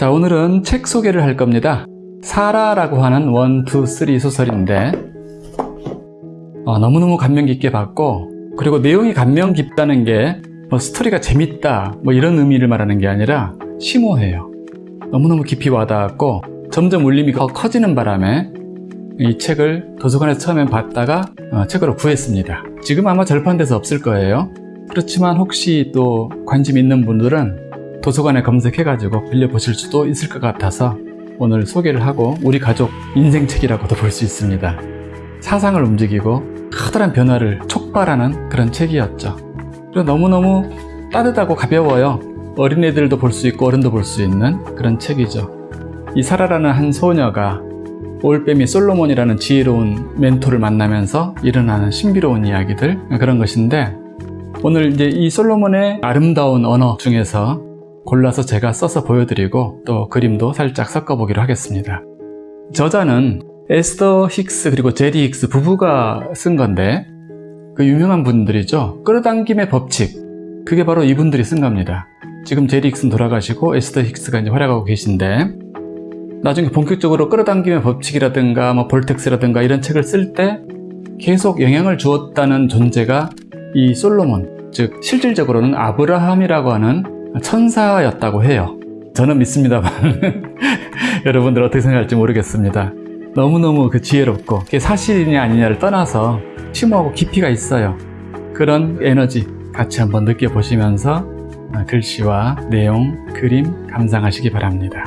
자 오늘은 책 소개를 할 겁니다. 사라라고 하는 one, two, three 소설인데 어, 너무너무 감명 깊게 봤고 그리고 내용이 감명 깊다는 게 뭐 스토리가 재밌다 뭐 이런 의미를 말하는 게 아니라 심오해요. 너무너무 깊이 와닿았고 점점 울림이 더 커지는 바람에 이 책을 도서관에서 처음엔 봤다가 어, 책으로 구했습니다. 지금 아마 절판돼서 없을 거예요. 그렇지만 혹시 또 관심 있는 분들은 도서관에 검색해가지고 빌려보실 수도 있을 것 같아서 오늘 소개를 하고 우리 가족 인생책이라고도 볼 수 있습니다. 사상을 움직이고 커다란 변화를 촉발하는 그런 책이었죠. 그리고 너무너무 따뜻하고 가벼워요. 어린애들도 볼 수 있고 어른도 볼 수 있는 그런 책이죠. 이 사라라는 한 소녀가 올빼미 솔로몬이라는 지혜로운 멘토를 만나면서 일어나는 신비로운 이야기들 그런 것인데 오늘 이제 이 솔로몬의 아름다운 언어 중에서 골라서 제가 써서 보여드리고 또 그림도 살짝 섞어보기로 하겠습니다. 저자는 에스더 힉스 그리고 제리 힉스 부부가 쓴 건데 그 유명한 분들이죠. 끌어당김의 법칙 그게 바로 이분들이 쓴 겁니다. 지금 제리 힉스는 돌아가시고 에스더 힉스가 이제 활약하고 계신데 나중에 본격적으로 끌어당김의 법칙이라든가 뭐 볼텍스라든가 이런 책을 쓸 때 계속 영향을 주었다는 존재가 이 솔로몬 즉 실질적으로는 아브라함이라고 하는 천사였다고 해요. 저는 믿습니다만 여러분들 어떻게 생각할지 모르겠습니다. 너무너무 그 지혜롭고 그게 사실이냐 아니냐를 떠나서 심오하고 깊이가 있어요. 그런 에너지 같이 한번 느껴보시면서 글씨와 내용, 그림 감상하시기 바랍니다